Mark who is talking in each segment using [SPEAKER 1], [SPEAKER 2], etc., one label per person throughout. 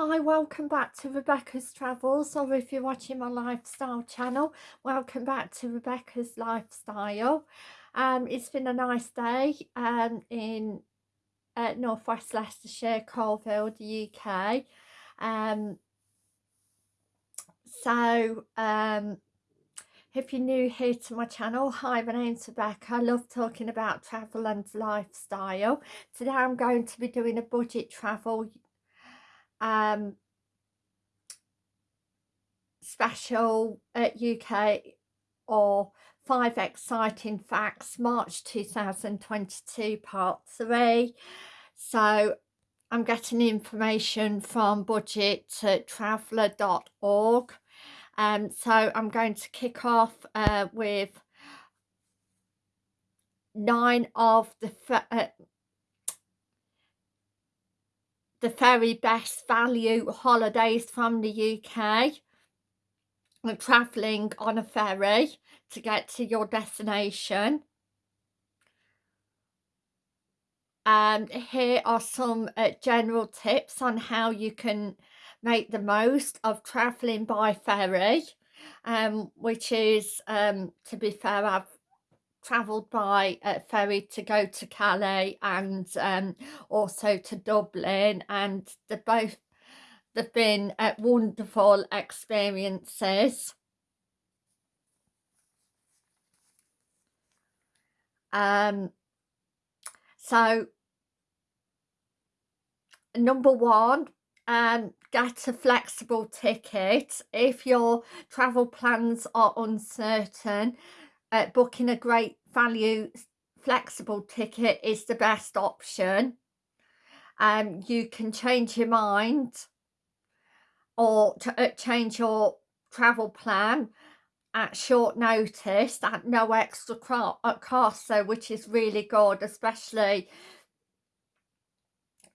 [SPEAKER 1] Hi, welcome back to Rebecca's Travels, or if you're watching my lifestyle channel, welcome back to Rebecca's Lifestyle. Um, it's been a nice day um, in uh, northwest Leicestershire, Coalville, the UK. Um, so, um, if you're new here to my channel, hi, my name's Rebecca. I love talking about travel and lifestyle. Today I'm going to be doing a budget travel um, special at UK or five exciting facts March 2022 part 3 so I'm getting information from budgettraveller.org um, so I'm going to kick off uh, with nine of the uh, the very best value holidays from the UK and travelling on a ferry to get to your destination. And here are some uh, general tips on how you can make the most of travelling by ferry, um, which is, um, to be fair, I've travelled by uh, ferry to go to Calais and um, also to Dublin and they've both they've been uh, wonderful experiences. Um, so number one um, get a flexible ticket if your travel plans are uncertain uh, booking a great value flexible ticket is the best option. Um you can change your mind or uh, change your travel plan at short notice at no extra uh, cost so which is really good especially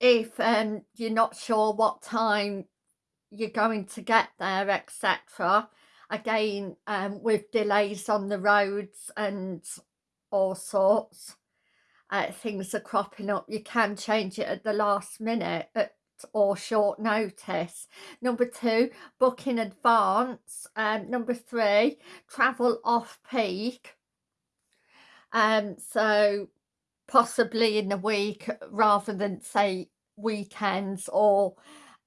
[SPEAKER 1] if um you're not sure what time you're going to get there etc again um, with delays on the roads and all sorts uh, things are cropping up you can change it at the last minute at or short notice. Number two book in advance. Um number three travel off peak. Um so possibly in the week rather than say weekends or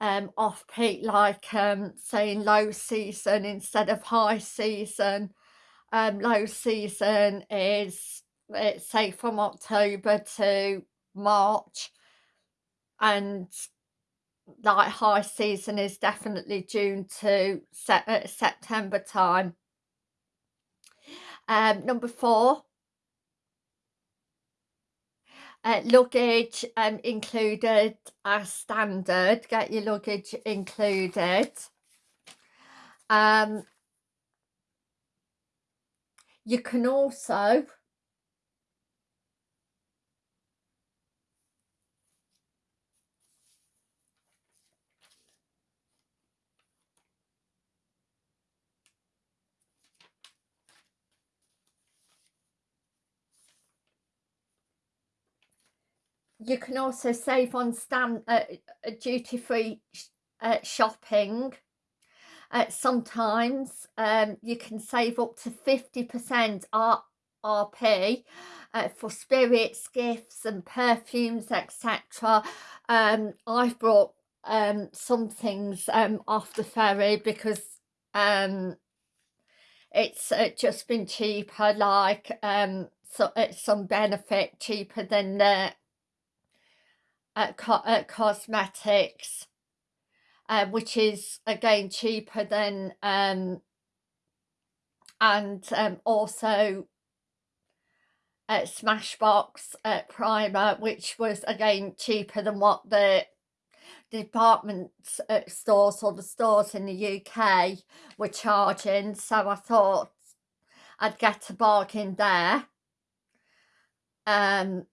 [SPEAKER 1] um, off peak like um, saying low season instead of high season. Um, low season is it's say from October to March and like high season is definitely June to se uh, September time. Um, number four, uh, luggage um, included as standard, get your luggage included. Um, you can also you can also save on stand uh, uh duty-free uh, shopping uh, sometimes um, you can save up to 50% R RP uh, for spirits, gifts and perfumes etc. Um, I've brought um, some things um, off the ferry because um, it's uh, just been cheaper like um, so, it's some benefit cheaper than the at, co at cosmetics uh, which is again cheaper than um, and um, also at Smashbox at Primer which was again cheaper than what the department uh, stores or the stores in the UK were charging. So I thought I'd get a bargain there. Um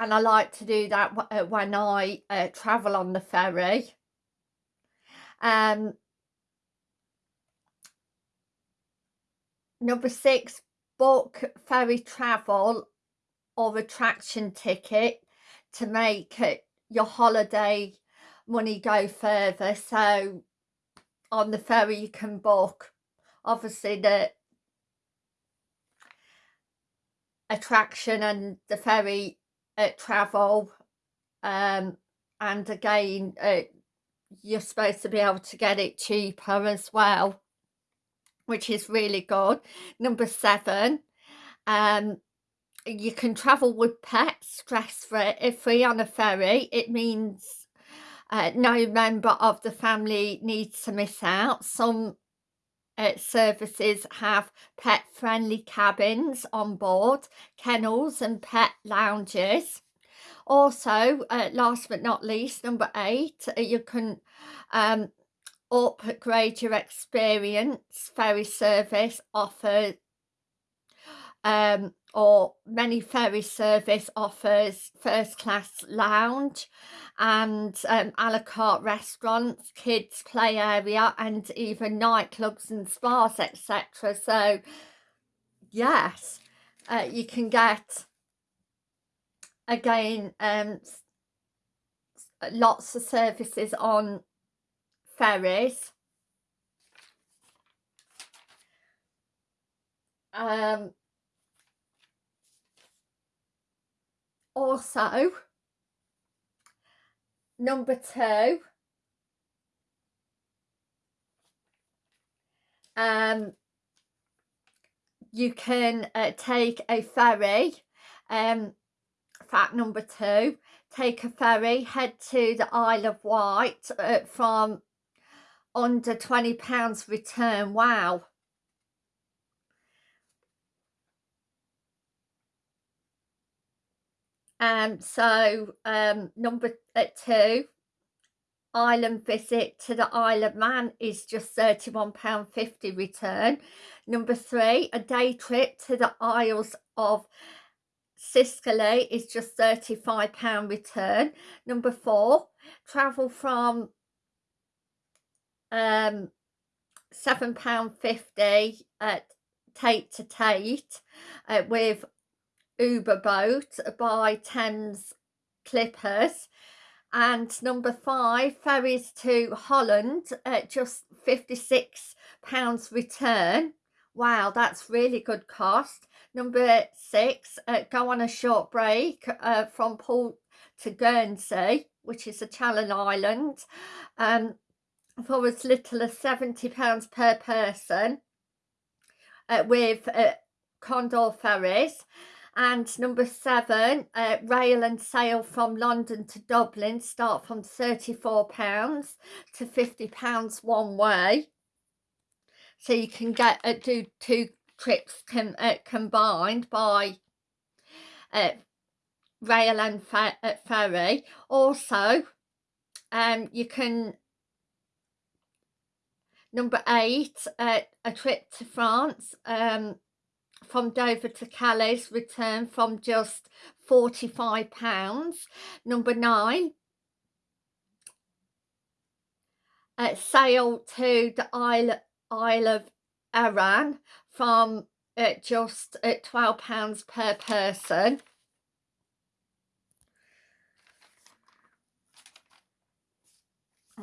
[SPEAKER 1] and I like to do that uh, when I uh, travel on the ferry. Um, number six, book ferry travel or attraction ticket to make it your holiday money go further so on the ferry you can book obviously the attraction and the ferry uh, travel um, and again uh, you're supposed to be able to get it cheaper as well which is really good. Number seven um you can travel with pets stress free if free on a ferry. It means uh, no member of the family needs to miss out. Some uh, services have pet friendly cabins on board kennels and pet lounges. Also uh, last but not least number eight uh, you can um, upgrade your experience. Ferry service offers um, or many ferry service offers first class lounge and um, a la carte restaurants, kids play area and even nightclubs and spas etc. So yes, uh, you can get again um, lots of services on ferries. Um, also number two um you can uh, take a ferry um fact number two take a ferry head to the Isle of Wight uh, from under 20 pounds return. Wow Um, so um, number uh, two, island visit to the Isle of Man is just £31.50 return. Number three, a day trip to the Isles of Scilly is just £35 return. Number four, travel from um, £7.50 at Tate to Tate uh, with Uber boat by Thames Clippers. And number five ferries to Holland at just 56 pounds return. Wow that's really good cost. Number six uh, go on a short break uh, from Port to Guernsey which is a Channel Island um, for as little as 70 pounds per person uh, with uh, Condor ferries and number seven uh, rail and sail from London to Dublin start from 34 pounds to 50 pounds one way. So you can get uh, do two trips com uh, combined by uh, rail and fer uh, ferry. Also um you can number eight uh, a trip to France um from Dover to Calais return from just £45. Number nine, uh, sail to the Isle, Isle of Arran from uh, just at £12 per person.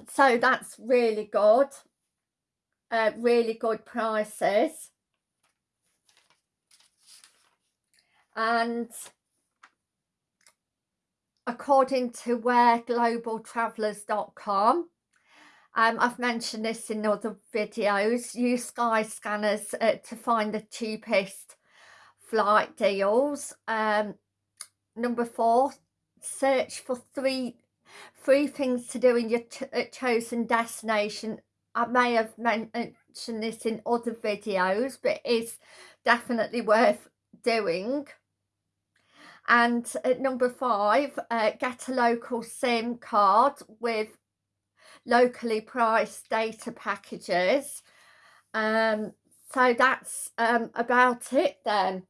[SPEAKER 1] So that's really good. Uh, really good prices. And according to whereglobaltravellers.com um, I've mentioned this in other videos use Skyscanners uh, to find the cheapest flight deals. Um, number four search for three three things to do in your uh, chosen destination. I may have mentioned this in other videos but it's definitely worth doing and at number five uh, get a local sim card with locally priced data packages. Um, so that's um, about it then.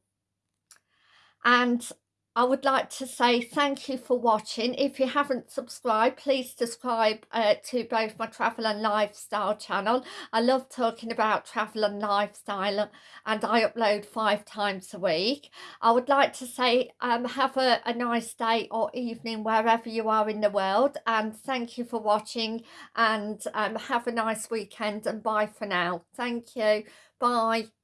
[SPEAKER 1] And I would like to say thank you for watching. If you haven't subscribed, please subscribe uh, to both my travel and lifestyle channel. I love talking about travel and lifestyle and I upload five times a week. I would like to say um, have a, a nice day or evening wherever you are in the world and thank you for watching and um, have a nice weekend and bye for now. Thank you. Bye.